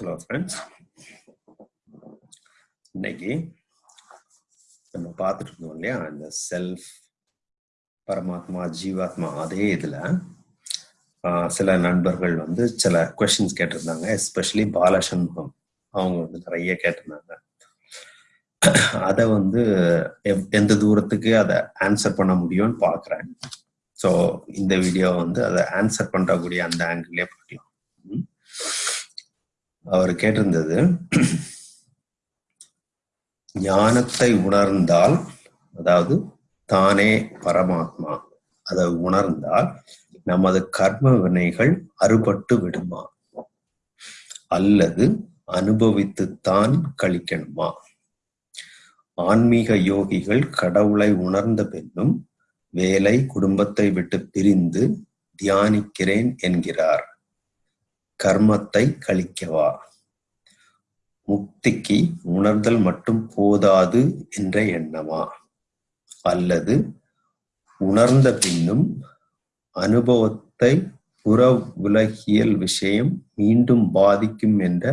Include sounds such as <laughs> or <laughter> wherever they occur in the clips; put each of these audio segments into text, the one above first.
Hello friends இன்னைக்கு நம்ம பார்த்துட்டு இருந்தோம் இல்லையா? இந்த செல்ஃப் பரமாத்மா ஜீவாத்மா அதே இதில் சில நண்பர்கள் வந்து சில கொஷின்ஸ் கேட்டிருந்தாங்க. எஸ்பெஷலி பாலசண்முகம் அவங்க வந்து நிறைய கேட்டிருந்தாங்க. அதை வந்து எவ்- எந்த தூரத்துக்கு அதை ஆன்சர் பண்ண முடியும்னு பார்க்குறேன். ஸோ இந்த வீடியோ வந்து அதை ஆன்சர் பண்ணக்கூடிய அந்த ஆங்கிள்லேயே பார்க்கலாம். ம். அவர் கேட்டிருந்தது ஞானத்தை உணர்ந்தால் அதாவது தானே பரமாத்மா அதை உணர்ந்தால் நமது கர்ம வினைகள் அறுபட்டு விடுமா? அல்லது அனுபவித்துத்தான் கழிக்கணுமா? ஆன்மீக யோகிகள் கடவுளை உணர்ந்த பின்னும் வேலை குடும்பத்தை விட்டு பிரிந்து தியானிக்கிறேன் என்கிறார். கர்மத்தை கழிக்கவா? முக்திக்கு உணர்தல் மட்டும் போதாது என்ற எண்ணமா? அல்லது உணர்ந்த பின்னும் அனுபவத்தை புற உலகியல் விஷயம் மீண்டும் பாதிக்கும் என்ற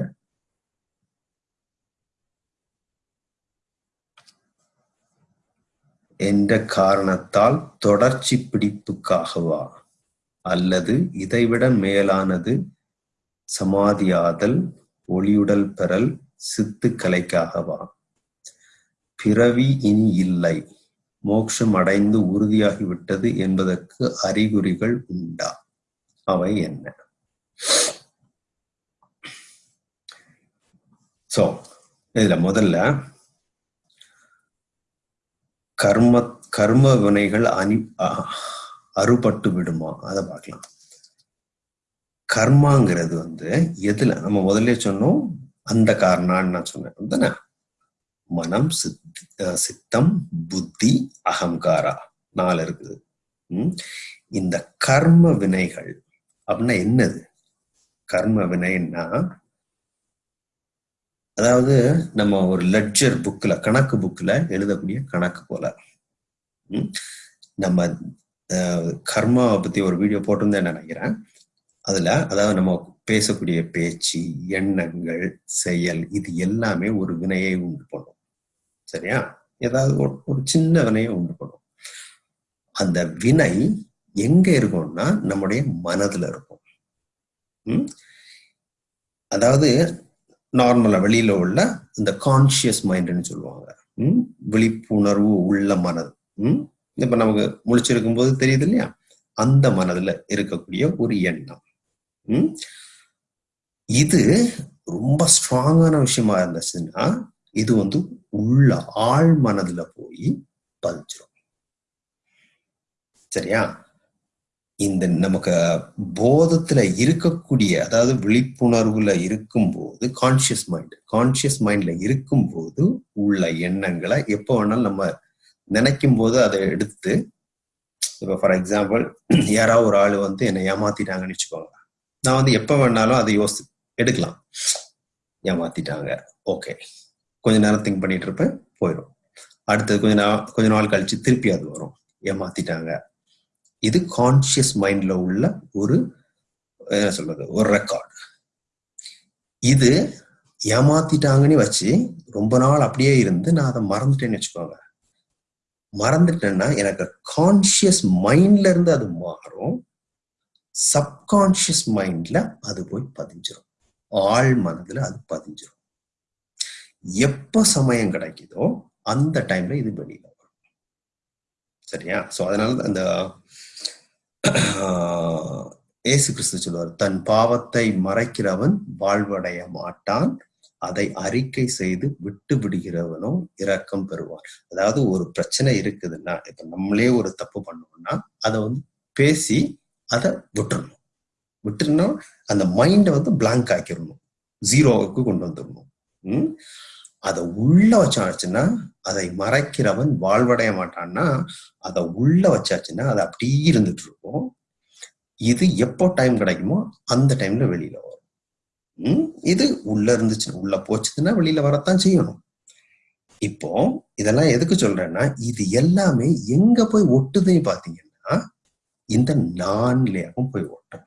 என்ற காரணத்தால் தொடர்ச்சி பிடிப்புக்காகவா? அல்லது இதைவிட மேலானது சமாதியாதல் ஒளியுடல் பெறல் சித்து கலைக்காகவா? பிறவி இனி இல்லை. மோட்சம் அடைந்து உறுதியாகிவிட்டது என்பதற்கு அறிகுறிகள் உண்டா? அவை என்ன? சோ இதுல முதல்ல கர்ம கர்ம வினைகள் அணி அ- அறுபட்டு விடுமா? அதை பார்க்கலாம். கர்மாங்கிறது வந்து எதுல? நம்ம முதல்ல சொன்னோம் அந்த காரணான்னு நான் சொன்னேன். தானே? மனம் சித் சித்தம் புத்தி அகங்காரா? நாலு இருக்குது. இந்த கர்ம வினைகள் அப்படின்னா என்னது? கர்ம வினைன்னா அதாவது நம்ம ஒரு லெட்ஜர் புக்ல கணக்கு புக்ல எழுதக்கூடிய கணக்கு போல. நம்ம அஹ், கர்மாவை பத்தி ஒரு வீடியோ போட்டிருந்தேன் நினைக்கிறேன். அதுல அதாவது நம்ம பேசக்கூடிய பேச்சு எண்ணங்கள் செயல் இது எல்லாமே ஒரு வினையை உண்டு பண்ணும். சரியா? ஏதாவது ஒரு ஒரு சின்ன வினையை உண்டு பண்ணும். அந்த வினை எங்க இருக்கும்னா நம்முடைய மனதுல இருக்கும். உம் அதாவது நார்மலா வெளியில உள்ள இந்த கான்சியஸ் மைண்ட்னு சொல்லுவாங்க. உம் விழிப்புணர்வு உள்ள மனது. உம் இப்ப நமக்கு முழிச்சிருக்கும் போது தெரியுது இல்லையா? அந்த மனதுல இருக்கக்கூடிய ஒரு எண்ணம். இது ரொம்ப ஸ்ட்ராங்கான விஷயமா இருந்துச்சுன்னா இது வந்து உள்ள ஆழ் மனதுல போய் பதிஞ்சிடும் சரியா? இந்த நமக்கு போதத்துல இருக்கக்கூடிய அதாவது விழிப்புணர்வுல இருக்கும்போது கான்சியஸ் மைண்ட் கான்சியஸ் மைண்ட்ல இருக்கும்போது உள்ள எண்ணங்களை எப்போ வேணாலும் நம்ம நினைக்கும் போது அதை எடுத்து இப்போ ஃபார் எக்ஸாம்பிள் யாராவது ஒரு ஆள் வந்து என்னை ஏமாத்திட்டாங்கன்னு வச்சுக்கோங்க நான் வந்து எப்போ வேணாலும் அதை யோசி எடுக்கலாம். ஏமாத்திட்டாங்க. ஓகே கொஞ்ச நேரம் திங்க் பண்ணிட்டு இருப்பேன் போயிடும் அடுத்தது கொஞ்ச நாள் கொஞ்ச நாள் கழிச்சு திருப்பி அது வரும். ஏமாத்திட்டாங்க. இது கான்சியஸ் மைண்ட்ல உள்ள ஒரு என்ன சொல்றது ஒரு ரெக்கார்ட் இது ஏமாத்திட்டாங்கன்னு வச்சு ரொம்ப நாள் அப்படியே இருந்து நான் அதை மறந்துட்டேன்னு வச்சுக்கோங்க. மறந்துட்டேன்னா எனக்கு கான்சியஸ் மைண்ட்ல இருந்து அது மாறும். சப்கான்சியஸ் மைண்ட்ல அது போய் பதிஞ்சிடும் ஆழ் மனதுல அது பதிஞ்சிடும் எப்ப சமயம் கிடைக்குதோ அந்த டைம்ல இது வெளியில வரும். சரியா? சோ அதனால அந்த ஏசு இயேசு கிறிஸ்து சொல்லுவார் தன் பாவத்தை மறைக்கிறவன் வாழ்வடைய மாட்டான். அதை அறிக்கை செய்து விட்டு விடுகிறவனும் இரக்கம் பெறுவான். அதாவது ஒரு பிரச்சனை இருக்குதுன்னா இப்ப நம்மளே ஒரு தப்பு பண்ணோம்னா அதை வந்து பேசி அதை விட்டுறணும். விட்டுருன்னா அந்த மைண்டை வந்து பிளாங்க் ஆக்கிடணும் ஜீரோவுக்கு கொண்டு வந்துடணும் அதை உள்ள வச்சாச்சுன்னா அதை மறைக்கிறவன் வாழ்வடைய மாட்டான்னா அதை உள்ள வச்சாச்சுன்னா அது அப்படியே இருந்துட்டு இருக்கும். இது எப்போ டைம் கிடைக்குமோ அந்த டைம்ல வெளியில வரும். இது உள்ள இருந்துச்சுன்னா உள்ள போச்சுன்னா வெளியில வரத்தான் செய்யணும். இப்போ இதெல்லாம் எதுக்கு சொல்றேன்னா இது எல்லாமே எங்க போய் ஒட்டுதுன்னு பாத்தீங்கன்னா இந்த நான்லேயும் போய் ஓட்டும்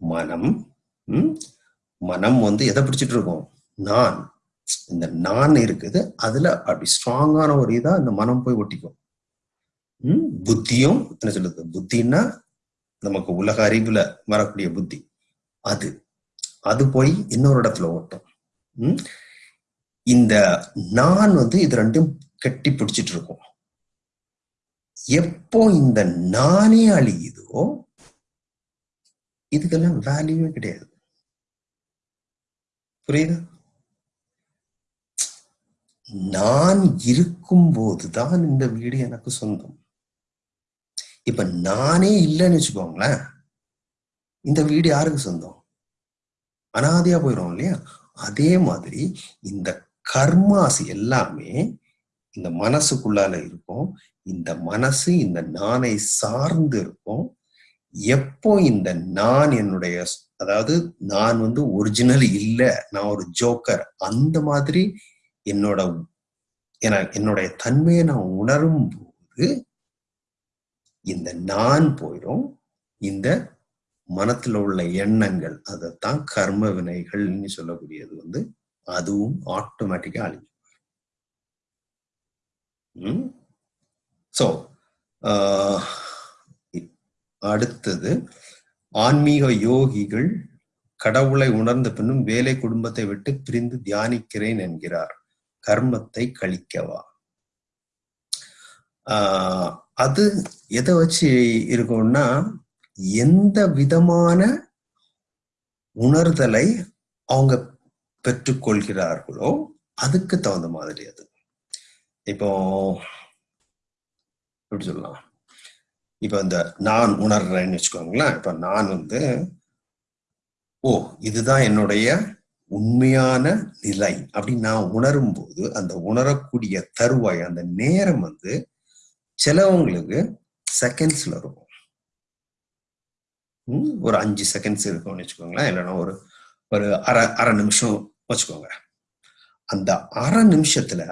மனம் மனம் வந்து எதை பிடிச்சிட்டு இருக்கும்? நான். இந்த நான் இருக்குது அதுல அப்படி ஸ்ட்ராங்கான ஒரு இதா இந்த மனம் போய் ஒட்டிக்கும். உம் புத்தியும் என்ன சொல்லுது. புத்தின்னா நமக்கு உலக அறிவுல வரக்கூடிய புத்தி. அது. அது போய் இன்னொரு இடத்துல ஓட்டும் உம் இந்த நான் வந்து இது ரெண்டும் கட்டி பிடிச்சிட்டு இருக்கும். எப்போ இந்த நானே அழியுதோ இதுக்கெல்லாம் வேல்யூவே கிடையாது. புரியுது? நான் இருக்கும் போதுதான் இந்த வீடு எனக்கு சொந்தம். இப்ப நானே இல்லைன்னு வச்சுக்கோங்களேன். இந்த வீடு யாருக்கு சொந்தம்? அனாதையா போயிடும் இல்லையா? அதே மாதிரி இந்த கர்மாஸ் எல்லாமே இந்த மனசுக்குள்ளால இருக்கும். இந்த மனசு இந்த நானை சார்ந்து இருக்கும் எப்போ இந்த நான் என்னுடைய அதாவது நான் வந்து ஒரிஜினல் இல்லை நான் ஒரு ஜோக்கர் அந்த மாதிரி என்னோட என்னுடைய தன்மையை நான் உணரும் போது இந்த நான் போயிடும் இந்த மனத்துல உள்ள எண்ணங்கள் அதைத்தான் கர்ம வினைகள்னு சொல்லக்கூடியது வந்து அதுவும் ஆட்டோமேட்டிக்கா அழிஞ்சு ஸோ uh, அடுத்தது ஆன்மீக யோகிகள் கடவுளை உணர்ந்த பின்னும் வேலை குடும்பத்தை விட்டு பிரிந்து தியானிக்கிறேன் என்கிறார். கர்மத்தை கழிக்கவா? ஆஹ் அது எதை வச்சு இருக்கும்னா எந்த விதமான உணர்தலை அவங்க பெற்றுக்கொள்கிறார்களோ அதுக்கு தகுந்த மாதிரி அது. இப்போ எப்படி சொல்லலாம்? இப்ப இந்த நான் உணர்றேன்னு வச்சுக்கோங்களேன். இப்ப நான் வந்து ஓ இதுதான் என்னுடைய உண்மையான நிலை அப்படின்னு நான் உணரும் போது அந்த உணரக்கூடிய தருவாய் அந்த நேரம் வந்து சிலவங்களுக்கு செகண்ட்ஸ்ல இருக்கும். ஒரு அஞ்சு செகண்ட்ஸ் இருக்கும்னு வச்சுக்கோங்களேன். இல்லைன்னா ஒரு ஒரு அரை அரை நிமிஷம் வச்சுக்கோங்க. அந்த அரை நிமிஷத்துல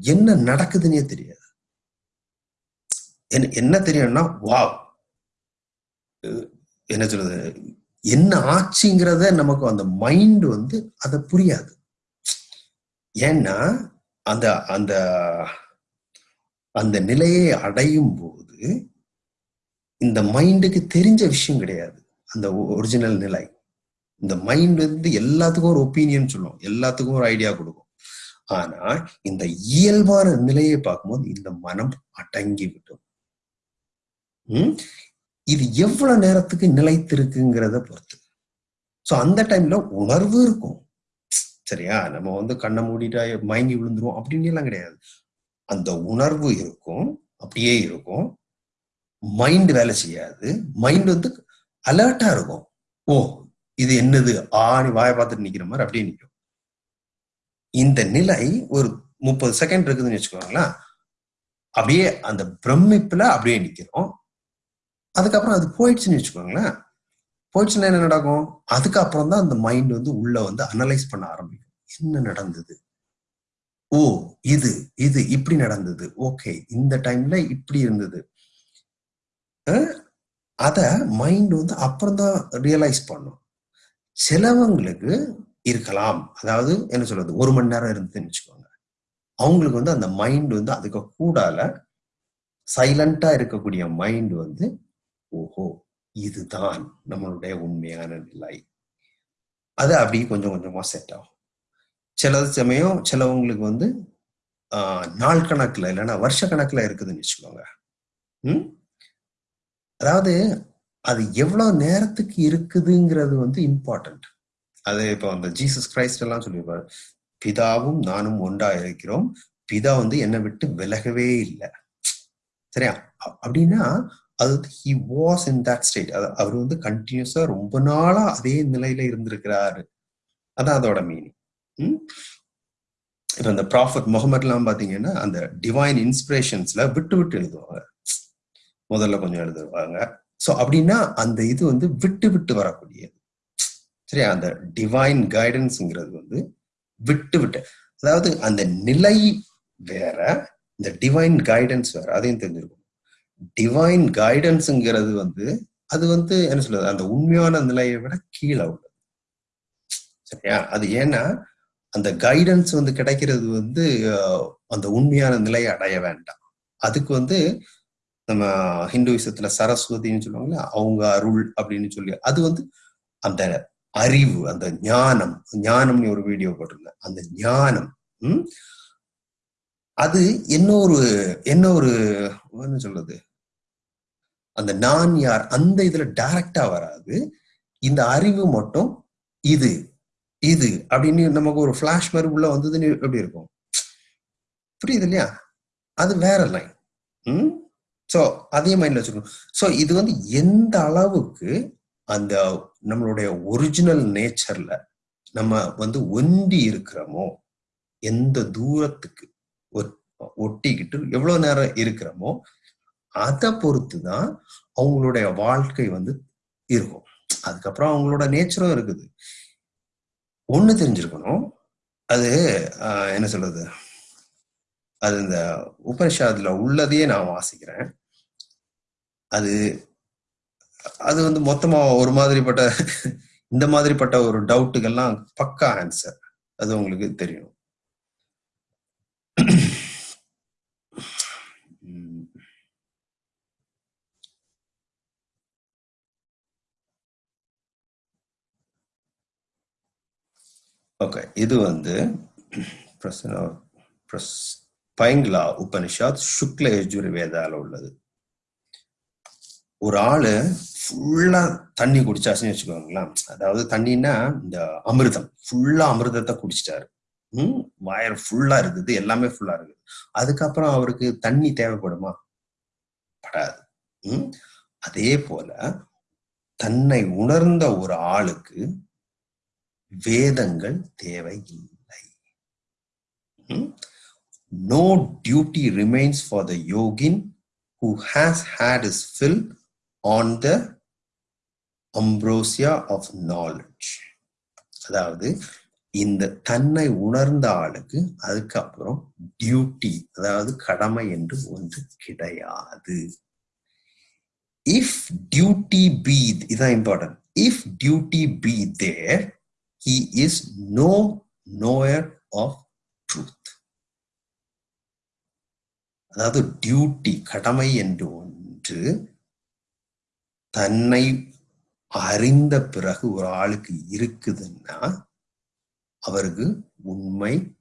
என்ன நடக்குதுன்னே தெரியாது. என்ன தெரியும்னா வா என்ன சொல்றது? என்ன ஆச்சுங்கிறத நமக்கு அந்த மைண்ட் வந்து அதை புரியாது. ஏன்னா அந்த அந்த அந்த நிலையை அடையும் போது இந்த மைண்டுக்கு தெரிஞ்ச விஷயம் கிடையாது. அந்த ஒரிஜினல் நிலை. இந்த மைண்ட் வந்து எல்லாத்துக்கும் ஒரு ஒப்பீனியன் சொல்லும். எல்லாத்துக்கும் ஒரு ஐடியா கொடுக்கும். ஆனா இந்த இயல்பான நிலையை பார்க்கும்போது இந்த மனம் அடங்கி விடும். இது எவ்வளவு நேரத்துக்கு நிலைத்திருக்குங்கிறத பொறுத்து. ஸோ அந்த டைம்ல உணர்வு இருக்கும். சரியா? நம்ம வந்து கண்ணை மூடிட்டா மயங்கி விழுந்துரும் அப்படின்னு எல்லாம் கிடையாது. அந்த உணர்வு இருக்கும். அப்படியே இருக்கும். மைண்ட் வேலை செய்யாது. மைண்ட் வந்து அலர்ட்டா இருக்கும். ஓ இது என்னது? ஆணி வாய பார்த்துட்டு நிக்கிற மாதிரி அப்படியே நிற்கும் இந்த நிலை ஒரு முப்பது செகண்ட் இருக்குதுன்னு வச்சுக்கோங்களேன். அப்படியே அந்த பிரமிப்புல அப்படியே நிக்கிறோம். அதுக்கப்புறம் அது போயிடுச்சுன்னு வச்சுக்கோங்களேன். போயிடுச்சுன்னா என்ன நடக்கும்? அதுக்கப்புறம் தான் அந்த மைண்ட் வந்து உள்ள வந்து அனலைஸ் பண்ண ஆரம்பிக்கும். என்ன நடந்தது? ஓ இது இது இப்படி நடந்தது. ஓகே இந்த டைம்ல இப்படி இருந்தது. அத மைண்ட் வந்து அப்புறம் தான் ரியலைஸ் பண்ணும். சிலவங்களுக்கு இருக்கலாம். அதாவது என்ன சொல்றது? ஒரு மணி நேரம் இருந்ததுன்னு வச்சுக்கோங்க. அவங்களுக்கு வந்து அந்த மைண்ட் வந்து அதுக்கு கூடால சைலண்டா இருக்கக்கூடிய மைண்ட் வந்து ஓஹோ இதுதான் நம்மளுடைய உண்மையான நிலை. அது அப்படி கொஞ்சம் கொஞ்சமா செட் ஆகும். சில சமயம் சிலவங்களுக்கு வந்து ஆஹ் நாள் கணக்குல இல்லைன்னா வருஷ கணக்குல இருக்குதுன்னு வச்சுக்கோங்க. ம்? அதாவது அது எவ்வளவு நேரத்துக்கு இருக்குதுங்கிறது வந்து இம்பார்ட்டன்ட் அது இப்போ அந்த ஜீசஸ் கிரைஸ்ட் எல்லாம் சொல்லியிருப்பார். பிதாவும் நானும் ஒன்றா இருக்கிறோம். பிதா வந்து என்னை விட்டு விலகவே இல்லை. சரியா? அப்படின்னா அது he was in that state அவர் வந்து கண்டினியூஸா ரொம்ப நாளா அதே நிலையில இருந்திருக்கிறாரு. அதான் அதோட மீனிங் இப்ப இந்த ப்ராஃபட் முகமதுலாம் பாத்தீங்கன்னா அந்த டிவைன் இன்ஸ்பிரேஷன்ஸ்ல விட்டு விட்டு எழுதுவாங்க. முதல்ல கொஞ்சம் எழுதுவாங்க. ஸோ அப்படின்னா அந்த இது வந்து விட்டு விட்டு வரக்கூடியது. சரியா? அந்த டிவைன் கைடன்ஸ்ங்கிறது வந்து விட்டு விட்டு. அதாவது அந்த நிலை வேற இந்த டிவைன் கைடன்ஸ் வேற அதையும் தெரிஞ்சிருக்கும் டிவைன் கைடன்ஸுங்கிறது வந்து அது வந்து என்ன சொல்றது அந்த உண்மையான நிலையை விட கீழே உள்ளது. சரியா? அது ஏன்னா அந்த கைடன்ஸ் வந்து கிடைக்கிறது வந்து அந்த உண்மையான நிலையை அடைய வேண்டாம். அதுக்கு வந்து நம்ம ஹிந்துவிசத்துல சரஸ்வதினு சொல்லுவாங்கல்ல அவங்க அருள் அப்படின்னு சொல்லி அது வந்து அந்த அறிவு அந்த ஞானம் ஞானம்னு ஒரு வீடியோ போட்டிருந்தேன். அந்த ஞானம் உம் அது என்ன ஒரு என்ன ஒரு என்ன சொல்றது? அந்த நான் யார் அந்த இதுல டைரக்டா வராது. இந்த அறிவு மட்டும் இது இது அப்படின்னு நமக்கு ஒரு பிளாஷ் மாதிரி உள்ள வந்ததுன்னு எப்படி இருக்கும்? புரியுது இல்லையா? அது வேற லைன் ம்? ஸோ அதே மைண்ட்ல வச்சுக்கணும். ஸோ இது வந்து எந்த அளவுக்கு அந்த நம்மளுடைய ஒரிஜினல் நேச்சர்ல நம்ம வந்து ஒண்டி இருக்கிறோமோ எந்த தூரத்துக்கு ஒட்டிக்கிட்டு எவ்வளவு நேரம் இருக்கிறோமோ அதை பொறுத்து தான் அவங்களுடைய வாழ்க்கை வந்து இருக்கும். அதுக்கப்புறம் அவங்களோட நேச்சரும் இருக்குது. ஒண்ணு தெரிஞ்சிருக்கணும். அது என்ன சொல்றது? அது இந்த உபனிஷாதுல உள்ளதையே நான் வாசிக்கிறேன். அது அது வந்து மொத்தமா ஒரு மாதிரிப்பட்ட இந்த மாதிரிப்பட்ட ஒரு டவுட்டுக்கெல்லாம் பக்கா ஆன்சர். அது உங்களுக்கு தெரியும். <clears throat> ஓகே இது வந்து பைங்லா உபனிஷாத் சுக்ல யஜுர்வேதால உள்ளது. ஒரு ஆளு ஃபுல்லா தண்ணி குடிச்சாச்சுன்னு வச்சுக்கோங்களேன். அதாவது தண்ணின்னா இந்த அமிர்தம் ஃபுல்லா அமிர்தத்தை குடிச்சிட்டாரு. உம் வயர் ஃபுல்லா இருக்குது. எல்லாமே ஃபுல்லா இருக்குது. அதுக்கப்புறம் அவருக்கு தண்ணி தேவைப்படுமா? படாது. உம் அதே போல தன்னை உணர்ந்த ஒரு ஆளுக்கு வேதங்கள் தேவையில்லை. No duty remains for the yogin who has had his fill on the ambrosia of knowledge அதாவது இந்த தன்னை உணர்ந்த ஆளுக்கு அதுக்கப்புறம் டியூட்டி அதாவது கடமை என்று ஒன்று கிடையாது. இஃப் டியூட்டி பி இதான் important if duty be there he is no knower of truth அதாவது டியூட்டி கடமை என்று ஒன்று தன்னை அறிந்த பிறகு ஒரு ஆளுக்கு இருக்குதுன்னா அவருக்கு உண்மை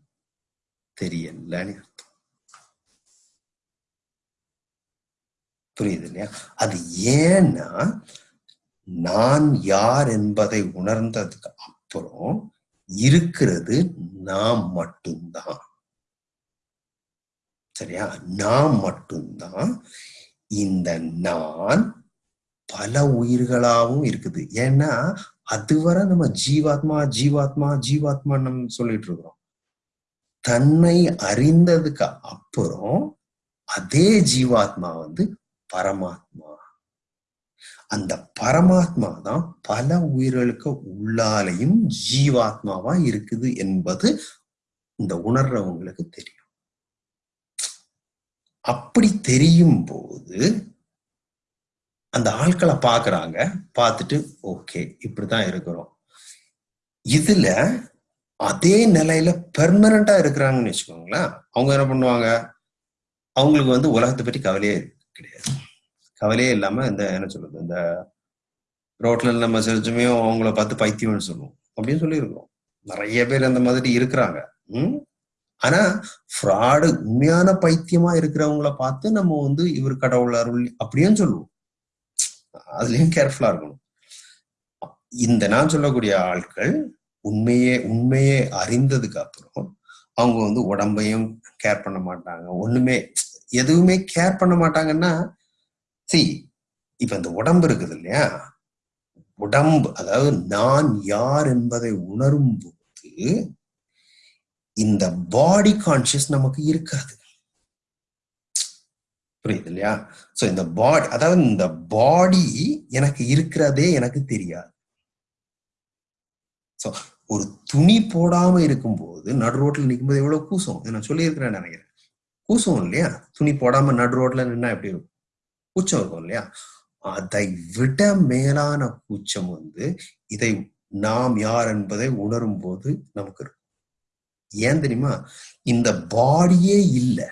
தெரியலன்னு அர்த்தம் புரியுது இல்லையா? அது ஏன்னா நான் யார் என்பதை உணர்ந்ததுக்கு அப்புறம் இருக்கிறது நாம் மட்டும்தான். சரியா? நான் மட்டும்தான் இந்த நான் பல உயிர்களாவும் இருக்குது. ஏன்னா அதுவரை நம்ம ஜீவாத்மா ஜீவாத்மா ஜீவாத்மா நம்ம சொல்லிட்டு இருக்கிறோம் தன்னை அறிந்ததுக்கு அப்புறம் அதே ஜீவாத்மா வந்து பரமாத்மா. அந்த பரமாத்மா தான் பல உயிர்களுக்கு உள்ளாலையும் ஜீவாத்மாவா இருக்குது என்பது இந்த உணர்றவங்களுக்கு தெரியும். அப்படி தெரியும் போது அந்த ஆட்களை பார்க்குறாங்க. பார்த்துட்டு ஓகே இப்படிதான் இருக்கிறோம். இதுல அதே நிலையில பெர்மனண்டா இருக்கிறாங்கன்னு வச்சுக்கோங்களேன் அவங்க என்ன பண்ணுவாங்க? அவங்களுக்கு வந்து உலகத்தை பற்றி கவலையே கிடையாது. கவலையே இல்லாம இந்த என்ன சொல்றது இந்த ரோட்ல நம்ம செலுத்துமே அவங்கள பார்த்து பைத்தியம்னு சொல்லுவோம். அப்படின்னு சொல்லியிருக்கோம் நிறைய பேர் அந்த மாதிரி இருக்கிறாங்க. உம் ஆனா ஃப்ராடு உண்மையான பைத்தியமா இருக்கிறவங்கள பார்த்து நம்ம வந்து இவர் கடவுள் அருள் அப்படியும் சொல்லுவோம். அதுலயும் கேர்ஃபுல்லா இருக்கணும்? இந்த நான் சொல்லக்கூடிய ஆட்கள் உண்மையே உண்மையே அறிந்ததுக்கு அப்புறம் அவங்க வந்து உடம்பையும் கேர் பண்ண மாட்டாங்க. ஒண்ணுமே எதுவுமே கேர் பண்ண மாட்டாங்கன்னா சி இப்ப இந்த உடம்பு இருக்குது இல்லையா? உடம்பு அதாவது நான் யார் என்பதை உணரும் போது இந்த பாடி கான்சியஸ் நமக்கு இருக்காது. புரியுது இல்லையா? சோ இந்த பாடி அதாவது இந்த பாடி எனக்கு இருக்கிறதே எனக்கு தெரியாது. சோ ஒரு துணி போடாம இருக்கும்போது நடு ரோட்ல நிற்கும்போது எவ்வளவு கூசம்? நான் சொல்லியிருக்கிறேன் நினைக்கிறேன். கூசம் இல்லையா? துணி போடாம நடு ரோட்ல நின்னா எப்படி இருக்கும்? கூச்சம் இருக்கும் இல்லையா? அதை விட மேலான கூச்சம் வந்து இதை நாம் யார் என்பதை உணரும் போது நமக்கு இருக்கும். ஏன் தெரியுமா? இந்த பாடியே இல்லை.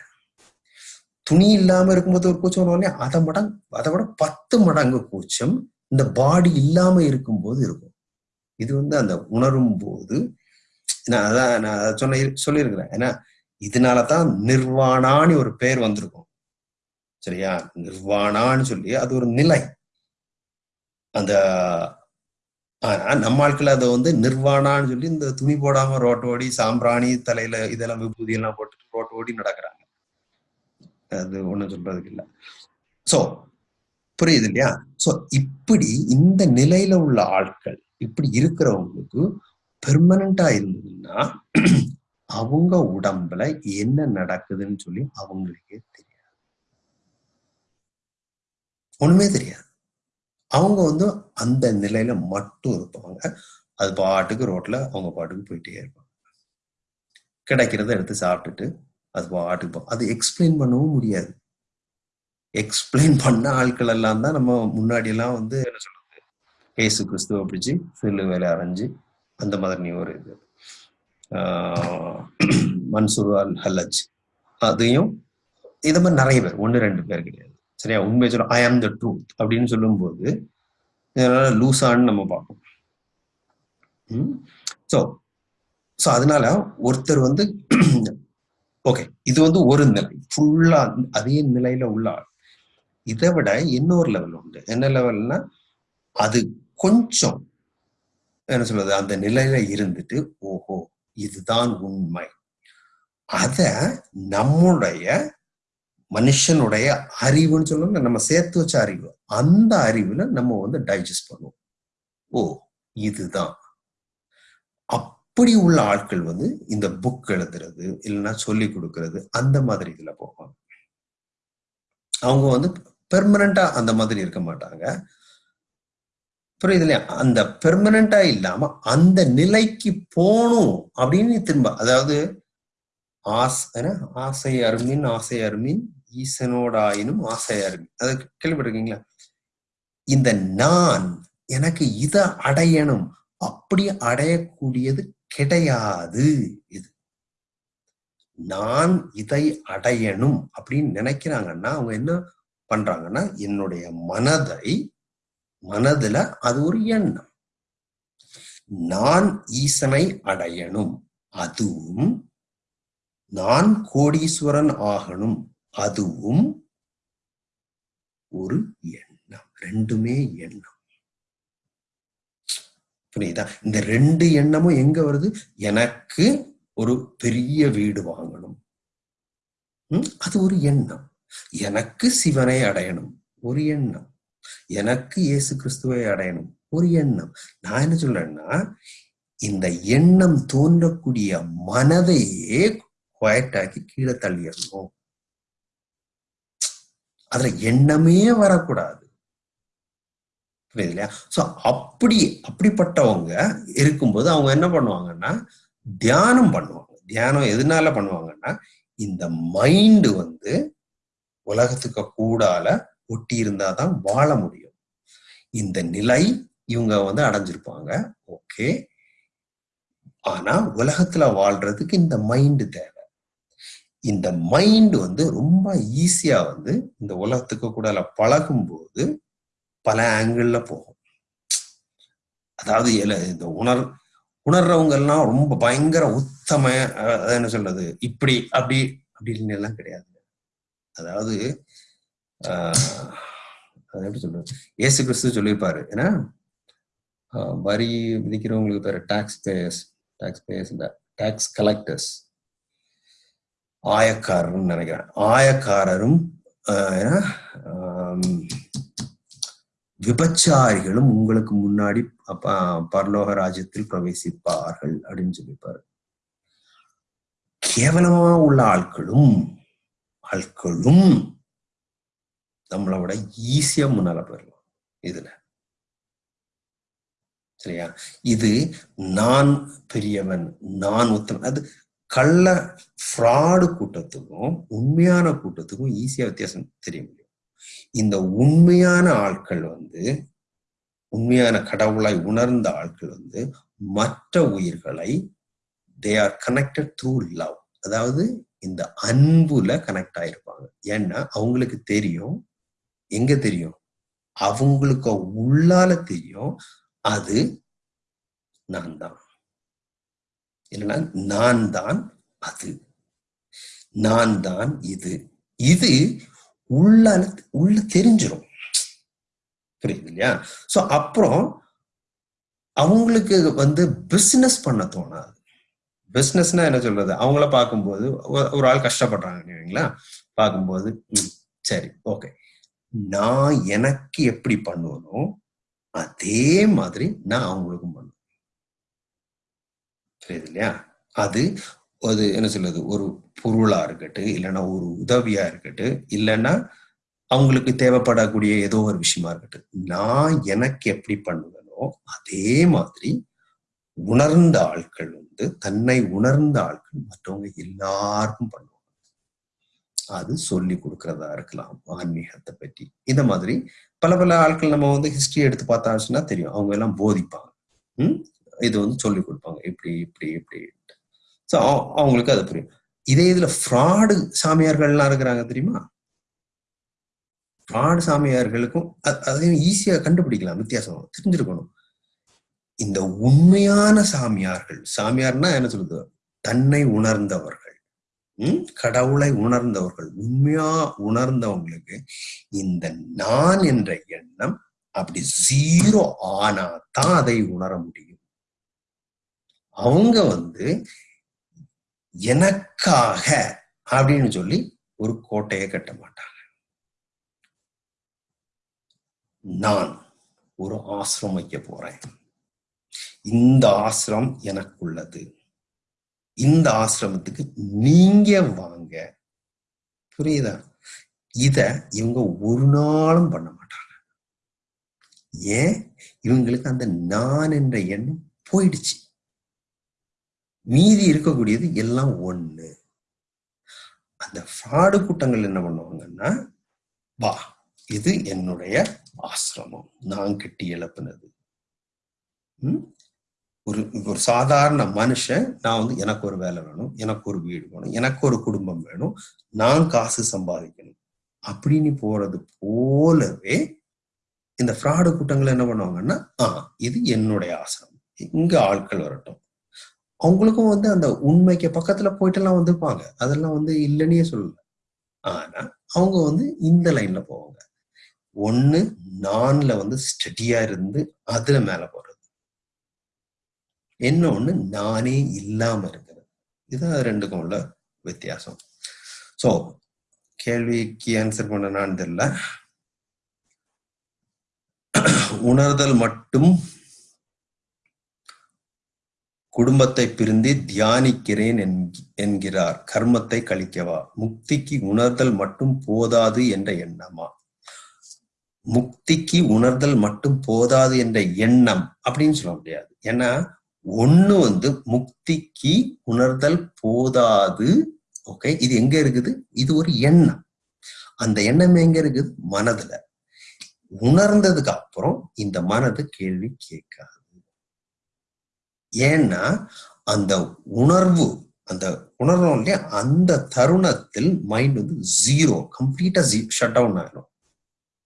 துணி இல்லாம இருக்கும்போது ஒரு கூச்சம் உடனே அதை மடங்கு அதை விட பத்து மடங்கு கூச்சம் இந்த பாடி இல்லாம இருக்கும்போது இருக்கும். இது வந்து அந்த உணரும் போது நான் அதான் நான் சொன்ன சொல்லியிருக்கிறேன். ஏன்னா இதனாலதான் நிர்வாணான்னு ஒரு பேர் வந்திருக்கும். சரியா? நிர்வாணான்னு சொல்லி அது ஒரு நிலை. அந்த ஆனா நம்ம ஆட்கள் அதை வந்து நிர்வாணான்னு சொல்லி இந்த துணி போடாம ரோட்டோடி சாம்பிராணி தலையில இதெல்லாம் விபூதி எல்லாம் போட்டுட்டு ரோட்டோடி நடக்கிறாங்க. அது ஒண்ணும் சொல்றதுக்கு இல்ல. சோ புரியுது இல்லையா சோ இப்படி இந்த நிலையில உள்ள ஆட்கள் இப்படி இருக்கிறவங்களுக்கு பெர்மனண்டா இருந்ததுன்னா அவங்க உடம்புல என்ன நடக்குதுன்னு சொல்லி அவங்களுக்கே தெரியாது. ஒண்ணுமே தெரியாது. அவங்க வந்து அந்த நிலையில மட்டும் இருப்பாங்க. அது பாட்டுக்கு ரோட்ல அவங்க பாட்டுக்கு போயிட்டே இருப்பாங்க. கிடைக்கிறத எடுத்து சாப்பிட்டுட்டு அது பாட்டுக்கு போ- அது எக்ஸ்பிளைன் பண்ணவும் முடியாது. எக்ஸ்பிளைன் பண்ண ஆட்கள் எல்லாம் தான் நம்ம முன்னாடி எல்லாம் வந்து என்ன சொல்றது? ஏசு கிறிஸ்துவ பிடிச்சி சில்லு வேலை அரைஞ்சு அந்த மாதிரி ஒரு இது. மன்சூர் அல் ஹல்லஜ். அதையும் இது மாதிரி நிறைய பேர் ஒன்று ரெண்டு பேர் கிடையாது. சரியா? உண்மை சொல்ல ஐ ஆம் த ட்ரூத் அப்படின்னு சொல்லும்போது இதனால லூசான்னு நம்ம பார்ப்போம். ஸோ ஸோ அதனால ஒருத்தர் வந்து ஓகே இது வந்து ஒரு நிலை. ஃபுல்லா அதே நிலையில உள்ள ஆள். இதை விட இன்னொரு லெவல் உண்டு. என்ன லெவல்னா அது கொஞ்சம் என்ன சொல்றது அந்த நிலையில இருந்துட்டு ஓஹோ இதுதான் உண்மை. அத நம்முடைய மனுஷனுடைய அறிவுன்னு சொல்லணும் நம்ம சேர்த்து வச்ச அறிவு. அந்த அறிவுல நம்ம வந்து டைஜஸ்ட் பண்ணுவோம். ஓ இதுதான். அப்படி உள்ள ஆட்கள் வந்து இந்த புக் எழுதுறது இல்லைன்னா சொல்லி கொடுக்கறது அந்த மாதிரி இதுல போவாங்க அவங்க வந்து பெர்மனண்டா அந்த மாதிரி இருக்க மாட்டாங்க. புரியுது இல்லையா அந்த பெர்மனண்டா இல்லாம அந்த நிலைக்கு போகணும் அப்படின்னு திரும்ப அதாவது ஆசை ஆசை அருமின் ஆசை அருமின் ஈசனோட ஆயினும் ஆசை அருமின் அது கேள்விப்பட்டிருக்கீங்களா? இந்த நான் எனக்கு இதை அடையணும். அப்படி அடையக்கூடியது கிடையாது இது. நான் இதை அடையணும் அப்படின்னு நினைக்கிறாங்கன்னா அவங்க என்ன பண்றாங்கன்னா என்னுடைய மனதை மனதுல அது ஒரு எண்ணம். நான் ஈசனை அடையணும் அதுவும் நான் கோடீஸ்வரன் ஆகணும் அதுவும் ஒரு எண்ணம். ரெண்டுமே எண்ணம். புரியுதா? இந்த ரெண்டு எண்ணமும் எங்க வருது? எனக்கு ஒரு பெரிய வீடு வாங்கணும். அது ஒரு எண்ணம். எனக்கு சிவனை அடையணும். ஒரு எண்ணம். எனக்கு இயேசு கிறிஸ்துவை அடையணும். ஒரு எண்ணம். நான் என்ன சொல்றேன்னா இந்த எண்ணம் தோன்றக்கூடிய மனதையே குவாய்டாக்கி கீழே தள்ளிடணும். அதுல எண்ணமே வரக்கூடாது. புரியுது இல்லையா? சோ அப்படி அப்படிப்பட்டவங்க இருக்கும்போது அவங்க என்ன பண்ணுவாங்கன்னா தியானம் பண்ணுவாங்க. தியானம் எதனால பண்ணுவாங்கன்னா இந்த மைண்டு வந்து உலகத்துக்கு கூடால ஒட்டி இருந்தாதான் வாழ முடியும். இந்த நிலை இவங்க வந்து அடைஞ்சிருப்பாங்க. ஓகே ஆனா உலகத்துல வாழ்றதுக்கு இந்த மைண்டு தேவை. இந்த மைண்ட் வந்து ரொம்ப ஈஸியா வந்து இந்த உலகத்துக்கு கூட பழகும் போது பல ஆங்கிள் போகும். அதாவது இந்த உணர் உணர்றவங்க எல்லாம் ரொம்ப பயங்கர உத்தம என்ன சொல்றது இப்படி அப்படி அப்படின்னு எல்லாம் கிடையாது. அதாவது ஆஹ், அது எப்படி சொல்றது? இயேசு கிறிஸ்து சொல்லியிருப்பாரு ஏன்னா வரி விதிக்கிறவங்களுக்கு பேரு டாக்ஸ் பேயர்ஸ் டாக்ஸ் பேயர்ஸ் இந்த டாக்ஸ் கலெக்டர்ஸ் ஆயக்காரர்னு நினைக்கிறேன். ஆயக்காரரும் ஆஹ், ஏன்னா, விபச்சாரிகளும் உங்களுக்கு முன்னாடி அப்ப பரலோக ராஜ்யத்தில் பிரவேசிப்பார்கள் அப்படின்னு சொல்லிப்பாரு. கேவலமா உள்ள ஆட்களும் ஆட்களும் நம்மளை விட ஈஸியா முன்னால போயிடலாம் இதுல. சரியா? இது நான் பெரியவன் நான் உத்தமன் அது கள்ள ஃப்ராடு கூட்டத்துக்கும் உண்மையான கூட்டத்துக்கும் ஈஸியா வித்தியாசம் தெரிய முடியும் இந்த உண்மையான ஆட்கள் வந்து உண்மையான கடவுளாய் உணர்ந்த ஆட்கள் வந்து மற்ற உயிர்களை they are connected through love அதாவது இந்த அன்புல கனெக்ட் ஆயிருப்பாங்க. ஏன்னா அவங்களுக்கு தெரியும். எங்க தெரியும்? அவங்களுக்கு உள்ளால தெரியும். அது நான் தான் இல்லைன்னா நான் தான் அது. நான் தான் இது. இது உள்ள உள்ள தெரிஞ்சிடும் புரியுது இல்லையா? சோ அப்புறம் அவங்களுக்கு வந்து பிசினஸ் பண்ண தோணாது. பிசினஸ்னா என்ன சொல்றது? அவங்கள பார்க்கும்போது ஒரு ஆள் கஷ்டப்படுறாங்க பார்க்கும்போது சரி ஓகே நான் எனக்கு எப்படி பண்ணுவனோ அதே மாதிரி நான் அவங்களுக்கும் பண்ணுவேன். புரியுது இல்லையா? அது அது என்ன சொல்றது? ஒரு பொருளா இருக்கட்டும் இல்லைன்னா ஒரு உதவியா இருக்கட்டும் இல்லைன்னா அவங்களுக்கு தேவைப்படக்கூடிய ஏதோ ஒரு விஷயமா இருக்கட்டும். நான் எனக்கு எப்படி பண்ணுவேனோ அதே மாதிரி உணர்ந்த ஆட்கள் வந்து தன்னை உணர்ந்த ஆட்கள் மற்றவங்க எல்லாருக்கும் பண்ணுவாங்க. அது சொல்லி கொடுக்கறதா இருக்கலாம் ஆன்மீகத்தை பற்றி. இந்த மாதிரி பல பல ஆட்கள் நம்ம வந்து ஹிஸ்டரி எடுத்து பார்த்தாச்சுன்னா தெரியும். அவங்க எல்லாம் போதிப்பாங்க. ம்? இது வந்து சொல்லி கொடுப்பாங்க. இப்படி இப்படி இப்படி. ஸோ அவங்களுக்கு அது புரியும். இதே இதுல ஃப்ராடு சாமியார்கள்லாம் இருக்கிறாங்க தெரியுமா? ஃப்ராடு சாமியார்களுக்கும் அதையும் ஈஸியா கண்டுபிடிக்கலாம். வித்தியாசம். தெரிஞ்சிருக்கணும். இந்த உண்மையான சாமியார்கள் சாமியார்னா என்ன சொல்லுது தன்னை உணர்ந்தவர்கள். உம் கடவுளை உணர்ந்தவர்கள். உண்மையா உணர்ந்தவங்களுக்கு இந்த நான் என்ற எண்ணம் அப்படி ஜீரோ ஆனா தான் அதை உணர முடியும். அவங்க வந்து எனக்காக அப்படின்னு சொல்லி ஒரு கோட்டையை கட்ட மாட்டாங்க. நான் ஒரு ஆசிரம் வைக்க போறேன். இந்த ஆசிரம் எனக்குள்ளது. இந்த ஆசிரமத்துக்கு நீங்க வாங்க. புரியுதா? இத இவங்க ஒரு நாளும் பண்ண மாட்டாங்க. ஏன்? இவங்களுக்கு அந்த நான் என்ற எண்ணம் போயிடுச்சு. மீதி இருக்கக்கூடியது எல்லாம் ஒண்ணு. அந்த ஃப்ராடு கூட்டங்கள் என்ன பண்ணுவாங்கன்னா வா இது என்னுடைய ஆசிரமம். நான் கட்டி எழுப்புனது. ஒரு ஒரு சாதாரண மனுஷன் நான் வந்து எனக்கு ஒரு வேலை வேணும் எனக்கு ஒரு வீடு வேணும் எனக்கு ஒரு குடும்பம் வேணும் நான் காசு சம்பாதிக்கணும். அப்படின்னு போறது போலவே இந்த ஃப்ராடு கூட்டங்கள் என்ன பண்ணுவாங்கன்னா ஆஹ் இது என்னுடைய ஆசிரமம். இங்க ஆட்கள் வரட்டும். அவங்களுக்கும் வந்து அந்த உண்மைக்கு பக்கத்துல போயிட்டெல்லாம் வந்திருப்பாங்க. அதெல்லாம் வந்து இல்லைன்னே சொல்லல. ஆனா அவங்க வந்து இந்த லைன்ல போவாங்க. ஒண்ணு நான்ல வந்து ஸ்டடியா இருந்து அதுல மேல போறது. இன்னொன்னு நானே இல்லாம இருக்கிறது. இதுதான் ரெண்டுக்கும் உள்ள வித்தியாசம். சோ கேள்விக்கு ஆன்சர் பண்ணனான்னு தெரியல. உணர்தல் மட்டும் குடும்பத்தை பிரிந்து தியானிக்கிறேன் என்கிறார். கர்மத்தை கழிக்கவா? முக்திக்கு உணர்தல் மட்டும் போதாது என்ற எண்ணமா? முக்திக்கு உணர்தல் மட்டும் போதாது என்ற எண்ணம் அப்படின்னு சொல்ல முடியாது. ஏன்னா ஒண்ணு வந்து முக்திக்கு உணர்தல் போதாது. ஓகே இது எங்க இருக்குது? இது ஒரு எண்ணம். அந்த எண்ணம் எங்க இருக்குது? மனதுல. உணர்ந்ததுக்கு அப்புறம் இந்த மனது கேள்வி கேட்காது. ஏன்னா அந்த உணர்வு அந்த உணர்வோம் இல்லையா? அந்த தருணத்தில் மைண்ட் வந்து ஜீரோ கம்ப்ளீட்டா ஷட் டவுன் ஆயிடும்